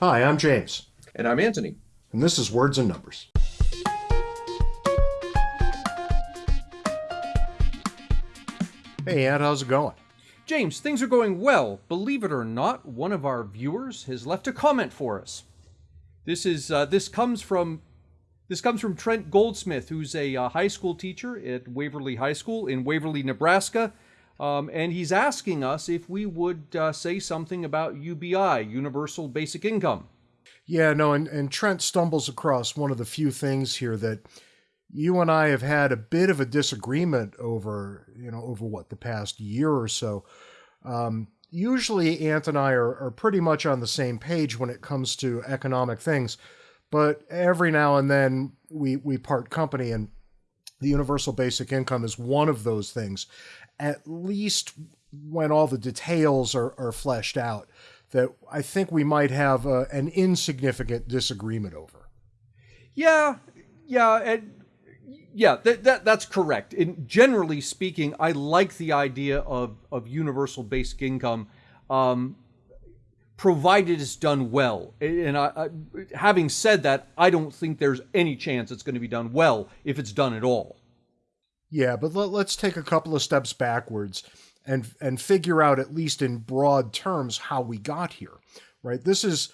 Hi, I'm James. And I'm Anthony. And this is Words and Numbers. Hey, Ant, how's it going? James, things are going well. Believe it or not, one of our viewers has left a comment for us. This is uh, this comes from this comes from Trent Goldsmith, who's a uh, high school teacher at Waverly High School in Waverly, Nebraska. Um, and he's asking us if we would uh, say something about UBI, Universal Basic Income. Yeah, no, and, and Trent stumbles across one of the few things here that you and I have had a bit of a disagreement over, you know, over what, the past year or so. Um, usually, Ant and I are, are pretty much on the same page when it comes to economic things, but every now and then we, we part company, and the universal basic income is one of those things at least when all the details are, are fleshed out, that I think we might have a, an insignificant disagreement over. Yeah, yeah, and yeah, that, that that's correct. In generally speaking, I like the idea of of universal basic income, um, provided it's done well. And I, I, having said that, I don't think there's any chance it's going to be done well if it's done at all. Yeah, but let, us take a couple of steps backwards and and figure out at least in broad terms how we got here. Right? This is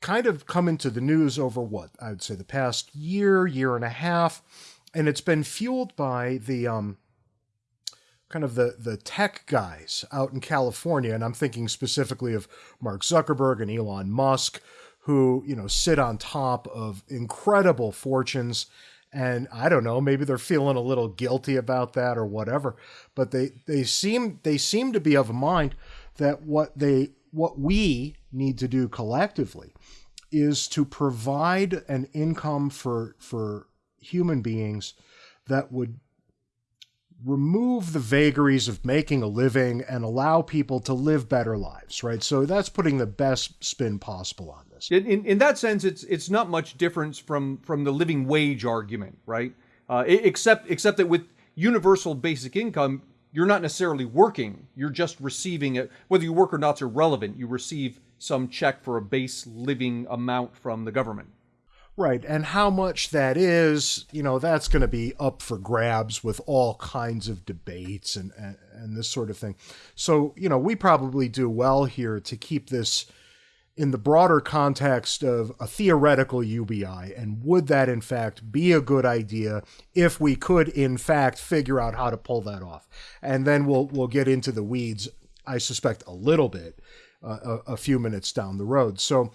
kind of come into the news over what I would say the past year, year and a half, and it's been fueled by the um, kind of the the tech guys out in California, and I'm thinking specifically of Mark Zuckerberg and Elon Musk, who you know sit on top of incredible fortunes and I don't know, maybe they're feeling a little guilty about that or whatever. But they they seem they seem to be of a mind that what they what we need to do collectively is to provide an income for for human beings that would remove the vagaries of making a living and allow people to live better lives, right? So that's putting the best spin possible on this. In, in, in that sense, it's it's not much difference from from the living wage argument, right? Uh, except except that with universal basic income, you're not necessarily working; you're just receiving it. Whether you work or not not's irrelevant. You receive some check for a base living amount from the government. Right. And how much that is, you know, that's going to be up for grabs with all kinds of debates and, and, and, this sort of thing. So, you know, we probably do well here to keep this in the broader context of a theoretical UBI. And would that, in fact, be a good idea if we could, in fact, figure out how to pull that off? And then we'll, we'll get into the weeds, I suspect, a little bit uh, a, a few minutes down the road. So,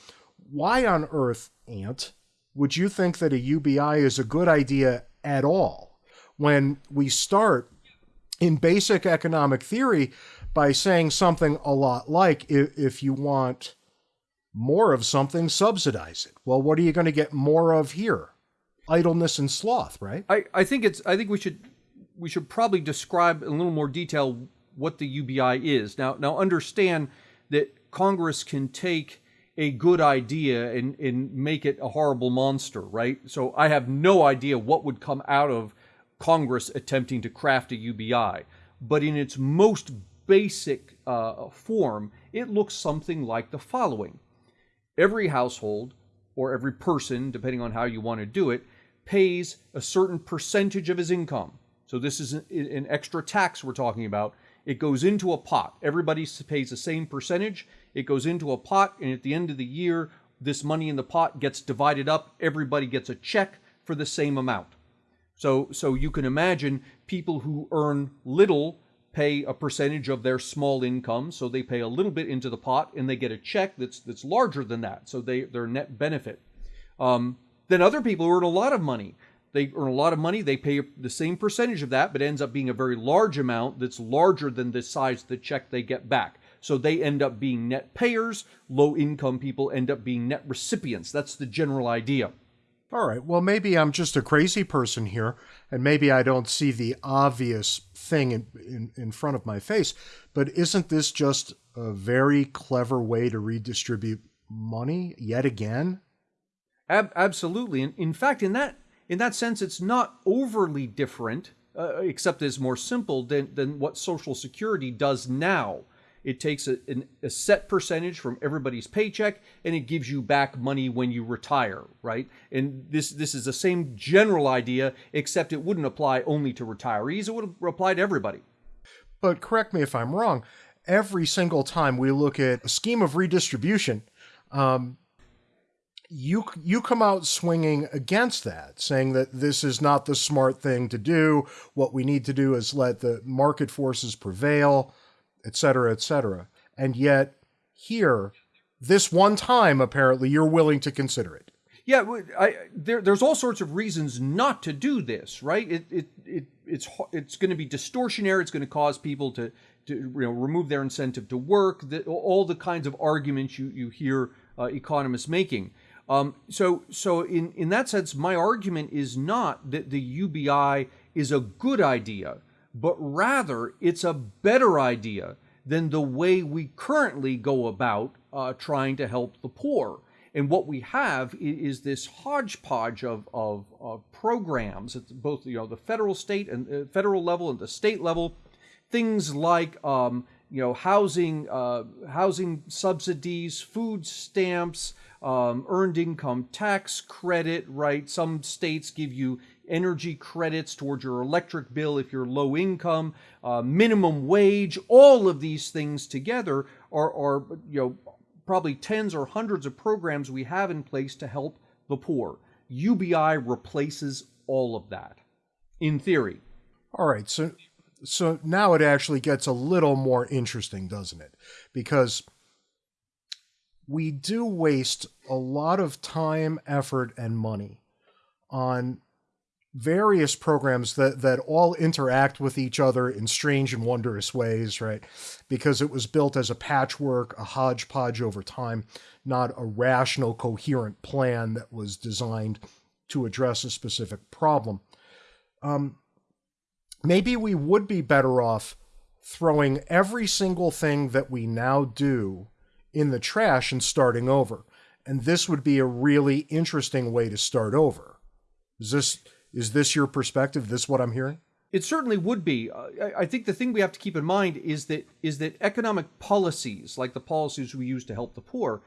why on earth, Ant? would you think that a UBI is a good idea at all when we start in basic economic theory by saying something a lot like if, you want more of something, subsidize it. Well, what are you going to get more of here? Idleness and sloth, right? I, I think it's I think we should we should probably describe in a little more detail what the UBI is. Now now understand that Congress can take a good idea and, and make it a horrible monster, right? So I have no idea what would come out of Congress attempting to craft a UBI. But in its most basic uh, form, it looks something like the following Every household, or every person, depending on how you want to do it, pays a certain percentage of his income. So this is an extra tax we're talking about. It goes into a pot. Everybody pays the same percentage. It goes into a pot, and at the end of the year, this money in the pot gets divided up. Everybody gets a check for the same amount. So, so you can imagine people who earn little pay a percentage of their small income, so they pay a little bit into the pot, and they get a check that's that's larger than that. So they their net benefit. Um, then other people earn a lot of money. They earn a lot of money. They pay the same percentage of that, but ends up being a very large amount that's larger than the size of the check they get back. So they end up being net payers. Low income people end up being net recipients. That's the general idea. All right. Well, maybe I'm just a crazy person here, and maybe I don't see the obvious thing in, in, in front of my face. But isn't this just a very clever way to redistribute money yet again? Ab- absolutely. And in fact, in that in that sense, it's not overly different, uh, except it's more simple than, than what Social Security does now It takes a, an, a set percentage from everybody's paycheck and it gives you back money when you retire, right? And this this is the same general idea, except it wouldn't apply only to retirees. It would apply to everybody. But correct me if I'm wrong. Every single time we look at a scheme of redistribution, um, you you come out swinging against that, saying that this is not the smart thing to do. What we need to do is let the market forces prevail, et cetera, et cetera. And yet, here, this one time, apparently, you're willing to consider it. Yeah, I, there, there's all sorts of reasons not to do this, right? It, it, it, it's it's going to be distortionary. It's going to cause people to, to you know remove their incentive to work. The, all the kinds of arguments you you hear uh, economists making. Um, so, so in, in that sense, my argument is not that the UBI is a good idea, but rather it's a better idea than the way we currently go about uh, trying to help the poor. And what we have is, this hodgepodge of, of, of, programs at both you know the federal, state, and uh, federal level and the state level. Things like um, you know housing, uh, housing subsidies, food stamps, um, earned income tax credit, right? Some states give you energy credits towards your electric bill if you're low income, uh, minimum wage, all of these things together are, are, you know, probably tens or hundreds of programs we have in place to help the poor. UBI replaces all of that, in theory. All right, so so now it actually gets a little more interesting, doesn't it? Because we do waste a lot of time, effort, and money on various programs that, that all interact with each other in strange and wondrous ways, right? Because it was built as a patchwork, a hodgepodge over time, not a rational, coherent plan that was designed to address a specific problem. Um, maybe we would be better off throwing every single thing that we now do in the trash and starting over. And this would be a really interesting way to start over. Is this is this your perspective? This what I'm hearing? It certainly would be. I think the thing we have to keep in mind is that is that economic policies, like the policies we use to help the poor,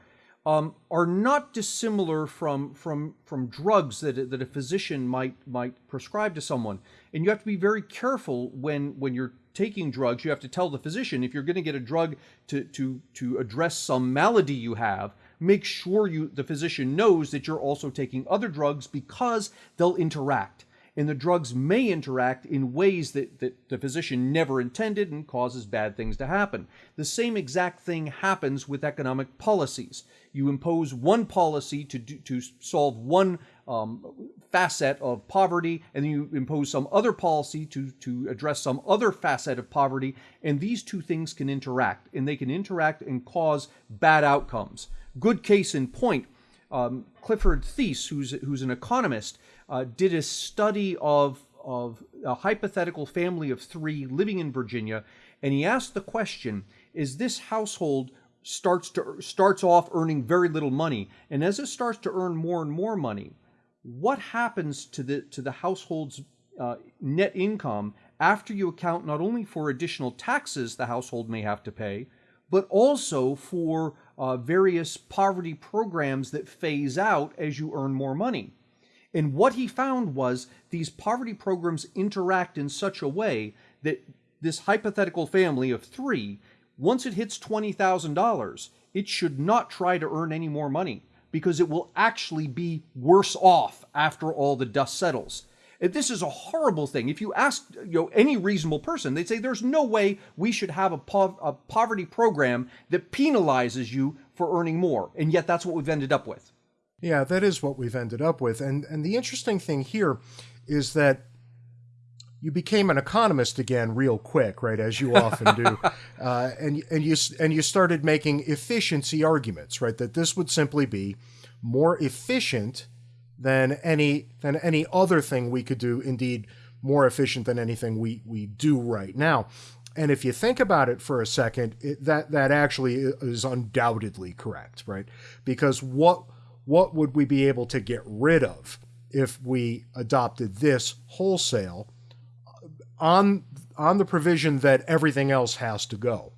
um, are not dissimilar from from from drugs that that a physician might might prescribe to someone. And you have to be very careful when when you're taking drugs. You have to tell the physician if you're going to get a drug to to to address some malady you have. Make sure you the physician knows that you're also taking other drugs because they'll interact and the drugs may interact in ways that, that the physician never intended and causes bad things to happen. The same exact thing happens with economic policies. You impose one policy to, do, to solve one um, facet of poverty, and then you impose some other policy to, to address some other facet of poverty, and these two things can interact, and they can interact and cause bad outcomes. Good case in point, um, Clifford Thies, who's, who's an economist, uh, did a study of, of a hypothetical family of three living in Virginia, and he asked the question, is this household starts to starts off earning very little money, and as it starts to earn more and more money, what happens to the to the household's uh, net income after you account not only for additional taxes the household may have to pay, but also for uh, various poverty programs that phase out as you earn more money. And what he found was these poverty programs interact in such a way that this hypothetical family of three, once it hits $20,000, it should not try to earn any more money because it will actually be worse off after all the dust settles. This is a horrible thing. If you ask you know, any reasonable person, they'd say there's no way we should have a, po- a poverty program that penalizes you for earning more. And yet that's what we've ended up with. Yeah, that is what we've ended up with. And and the interesting thing here is that you became an economist again real quick, right? As you often do, uh, and and you and you started making efficiency arguments, right? That this would simply be more efficient than any than any other thing we could do. Indeed, more efficient than anything we we do right now. And if you think about it for a second, it, that that actually is undoubtedly correct, right? Because what what would we be able to get rid of if we adopted this wholesale uh, on on the provision that everything else has to go.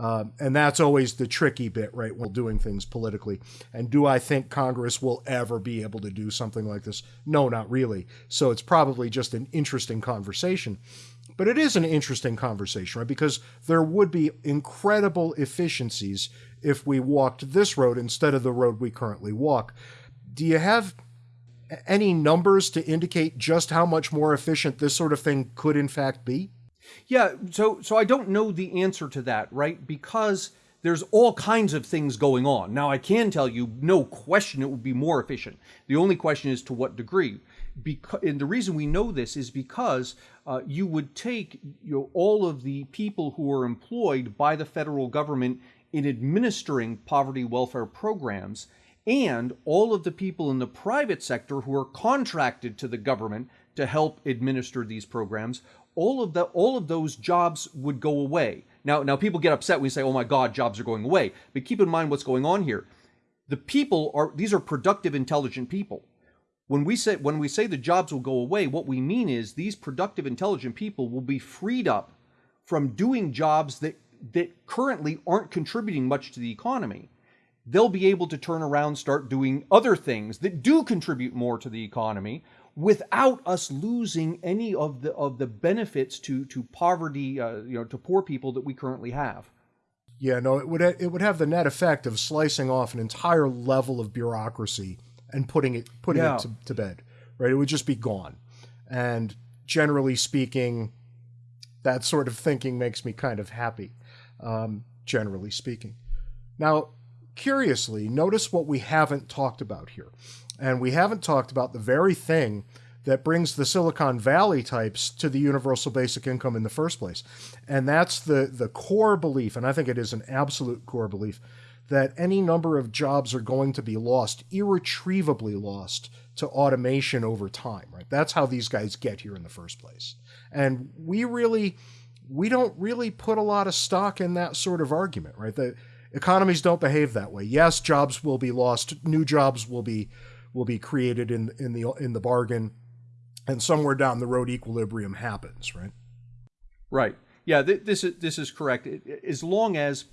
Um, and that's always the tricky bit, right, while doing things politically. And do I think Congress will ever be able to do something like this? No, not really. So it's probably just an interesting conversation. But it is an interesting conversation, right? Because there would be incredible efficiencies if we walked this road instead of the road we currently walk. Do you have any numbers to indicate just how much more efficient this sort of thing could in fact be? Yeah, so so I don't know the answer to that, right? Because there's all kinds of things going on. Now I can tell you, no question, it would be more efficient. The only question is to what degree. Because, and the reason we know this is because uh, you would take you know, all of the people who are employed by the federal government in administering poverty welfare programs and all of the people in the private sector who are contracted to the government to help administer these programs all of the all of those jobs would go away. Now, now people get upset when we say, "Oh my God, jobs are going away." But keep in mind what's going on here. The people are these are productive, intelligent people. When we say when we say the jobs will go away, what we mean is these productive, intelligent people will be freed up from doing jobs that that currently aren't contributing much to the economy. They'll be able to turn around, start doing other things that do contribute more to the economy, without us losing any of the of the benefits to to poverty, uh, you know, to poor people that we currently have. Yeah, no, it would it would have the net effect of slicing off an entire level of bureaucracy and putting it putting yeah. it to, to bed. Right, it would just be gone. And generally speaking, that sort of thinking makes me kind of happy. Um, generally speaking, now curiously, notice what we haven't talked about here. And we haven't talked about the very thing that brings the Silicon Valley types to the universal basic income in the first place. And that's the, the core belief, and I think it is an absolute core belief, that any number of jobs are going to be lost, irretrievably lost to automation over time, right? That's how these guys get here in the first place. And we really we don't really put a lot of stock in that sort of argument, right? The economies don't behave that way. Yes, jobs will be lost, new jobs will be will be created in in the in the bargain, and somewhere down the road, equilibrium happens. Right. Right. Yeah. Th- this is this is correct. As long as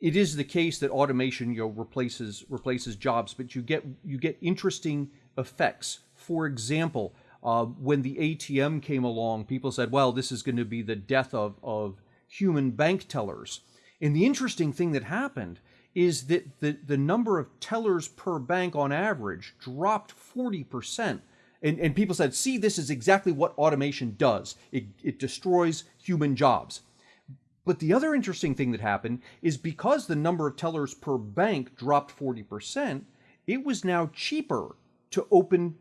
it is the case that automation you know replaces replaces jobs, but you get you get interesting effects. For example, uh, when the ATM came along, people said, "Well, this is going to be the death of of human bank tellers." And the interesting thing that happened is that the, the number of tellers per bank on average dropped 40%. And, and people said, see, this is exactly what automation does. It, it destroys human jobs. But the other interesting thing that happened is because the number of tellers per bank dropped 40%, it was now cheaper to open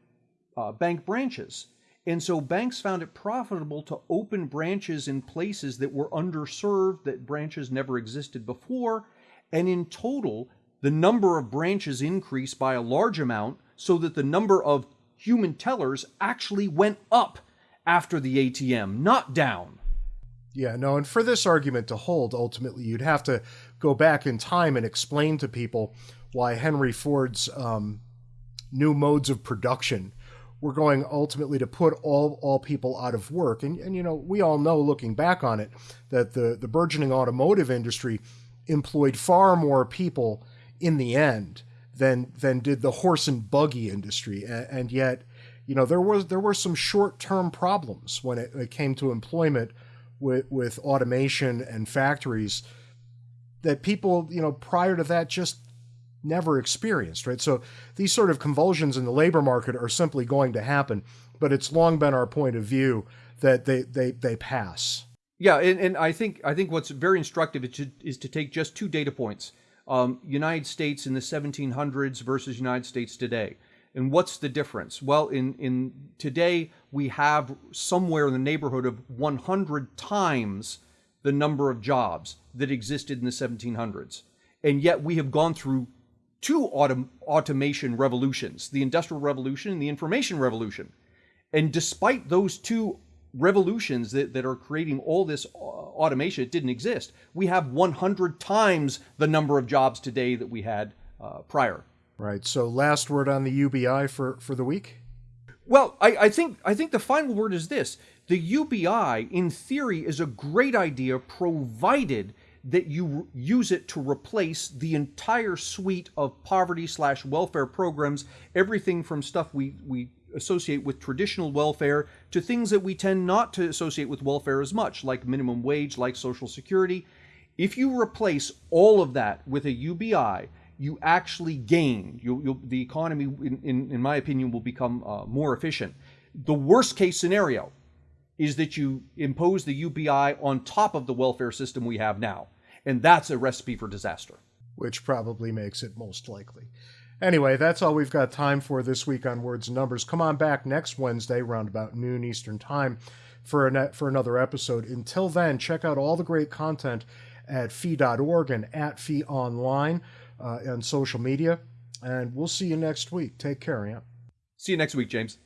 uh, bank branches. And so banks found it profitable to open branches in places that were underserved, that branches never existed before, and in total, the number of branches increased by a large amount so that the number of human tellers actually went up after the ATM, not down. Yeah, no, and for this argument to hold, ultimately, you'd have to go back in time and explain to people why Henry Ford's um, new modes of production were going ultimately to put all, all people out of work. And, and, you know, we all know, looking back on it, that the, the burgeoning automotive industry employed far more people in the end than than did the horse and buggy industry, and, and yet, you know, there was there were some short term problems when it, it came to employment with with automation and factories that people, you know, prior to that just never experienced, right? So these sort of convulsions in the labor market are simply going to happen, but it's long been our point of view that they they they pass. Yeah, and, and I think I think what's very instructive is to, is to take just two data points: um, United States in the 1700s versus United States today. And what's the difference? Well, in in today we have somewhere in the neighborhood of 100 times the number of jobs that existed in the 1700s, and yet we have gone through two autom- automation revolutions: the Industrial Revolution and the Information Revolution. And despite those two revolutions that, that are creating all this uh, automation it didn't exist. We have 100 times the number of jobs today that we had uh, prior. Right. So last word on the ubi for for the week? Well I, I think i think the final word is this. The ubi in theory is a great idea provided that you use it to replace the entire suite of poverty slash welfare programs, everything from stuff we, we associate with traditional welfare to things that we tend not to associate with welfare as much, like minimum wage, like Social Security. If you replace all of that with a UBI, you actually gain. You, you'll, the economy, in, in, in, my opinion, will become uh, more efficient. The worst case scenario is that you impose the UBI on top of the welfare system we have now. And that's a recipe for disaster. Which probably makes it most likely. Anyway, that's all we've got time for this week on Words and Numbers. Come on back next Wednesday, around about noon Eastern Time, for, a for another episode. Until then, check out all the great content at fee.org and at fee online uh, on social media. And we'll see you next week. Take care, yeah. See you next week, James.